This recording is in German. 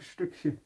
Stückchen.